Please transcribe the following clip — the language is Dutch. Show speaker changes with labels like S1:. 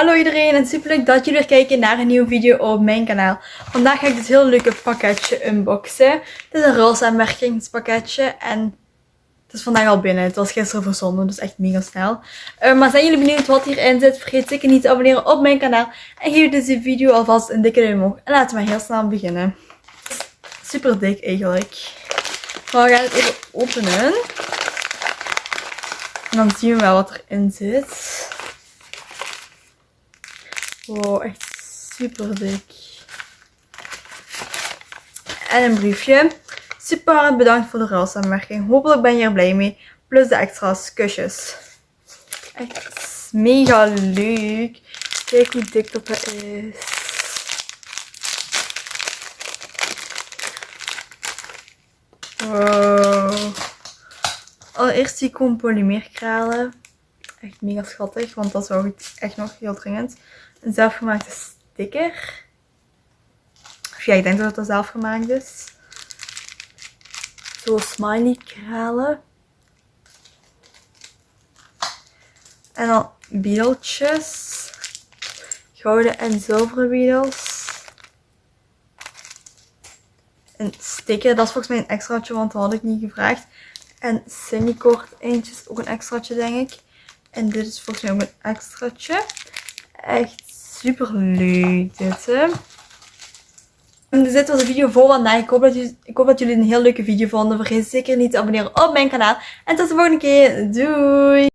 S1: Hallo iedereen en super leuk dat jullie weer kijken naar een nieuwe video op mijn kanaal. Vandaag ga ik dit heel leuke pakketje unboxen. Het is een roze aanmerkingspakketje en het is vandaag al binnen. Het was gisteren verzonden, dus echt mega snel. Uh, maar zijn jullie benieuwd wat hierin zit? Vergeet zeker niet te abonneren op mijn kanaal. En geef deze video alvast een dikke duim omhoog. En laten we heel snel beginnen. Super dik eigenlijk. Maar we gaan het even openen. En dan zien we wel wat erin zit. Wow, echt super dik. En een briefje. Super bedankt voor de ruilsamenwerking. Hopelijk ben je er blij mee. Plus de extra's. Kusjes. Echt mega leuk. Kijk hoe dik dat is. Wow. Allereerst die polymeerkralen. Echt mega schattig, want dat zou ik echt nog heel dringend. Een zelfgemaakte sticker. Of ja, ik denk dat het zelfgemaakt is. Zo smiley kralen. En dan beeldjes. Gouden en zilveren beetles. Een sticker, dat is volgens mij een extraatje, want dat had ik niet gevraagd. En Cindycord eentjes, ook een extraatje denk ik. En dit is volgens mij ook een extraatje. Echt super leuk dit hè. En dit was de video voor vandaag. Ik hoop, dat jullie, ik hoop dat jullie een heel leuke video vonden. Vergeet zeker niet te abonneren op mijn kanaal. En tot de volgende keer. Doei!